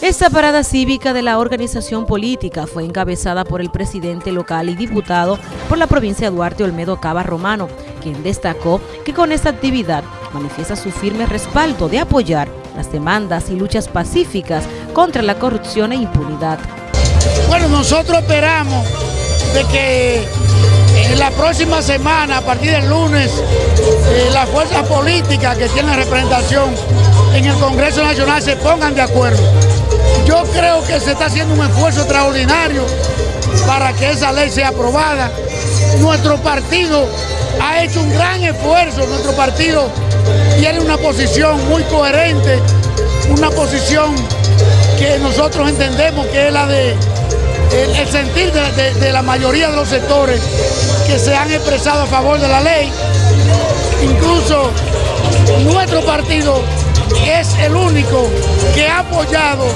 Esta parada cívica de la organización política fue encabezada por el presidente local y diputado por la provincia de Duarte Olmedo Cava Romano, quien destacó que con esta actividad manifiesta su firme respaldo de apoyar las demandas y luchas pacíficas contra la corrupción e impunidad. Bueno, nosotros esperamos de que en la próxima semana, a partir del lunes, eh, las fuerzas políticas que tienen representación en el Congreso Nacional se pongan de acuerdo. Yo creo que se está haciendo un esfuerzo extraordinario para que esa ley sea aprobada. Nuestro partido ha hecho un gran esfuerzo, nuestro partido tiene una posición muy coherente, una posición que nosotros entendemos que es la de el, sentir de, la mayoría de los sectores que se han expresado a favor de la ley. Incluso nuestro partido es el único que ha apoyado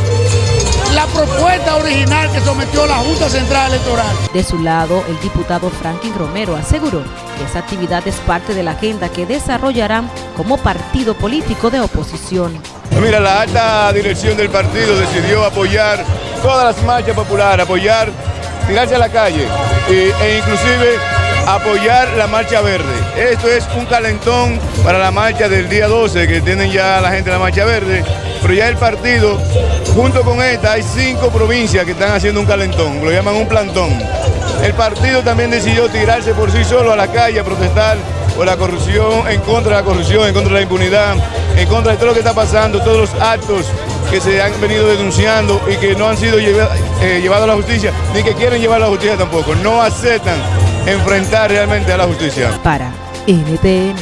la propuesta original que sometió la Junta Central Electoral. De su lado, el diputado Franklin Romero aseguró que esa actividad es parte de la agenda que desarrollarán como partido político de oposición. Mira, la alta dirección del partido decidió apoyar todas las marchas populares, apoyar, tirarse a la calle e inclusive apoyar la marcha verde. Esto es un calentón para la marcha del día 12 que tienen ya la gente de la marcha verde, pero ya el partido, junto con esta, hay cinco provincias que están haciendo un calentón, lo llaman un plantón. El partido también decidió tirarse por sí solo a la calle a protestar por la corrupción, en contra de la corrupción, en contra de la impunidad, en contra de todo lo que está pasando, todos los actos que se han venido denunciando y que no han sido eh, llevados a la justicia, ni que quieren llevar a la justicia tampoco. No aceptan enfrentar realmente a la justicia. Para NTN,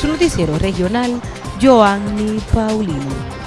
su noticiero regional, Joanny Paulino.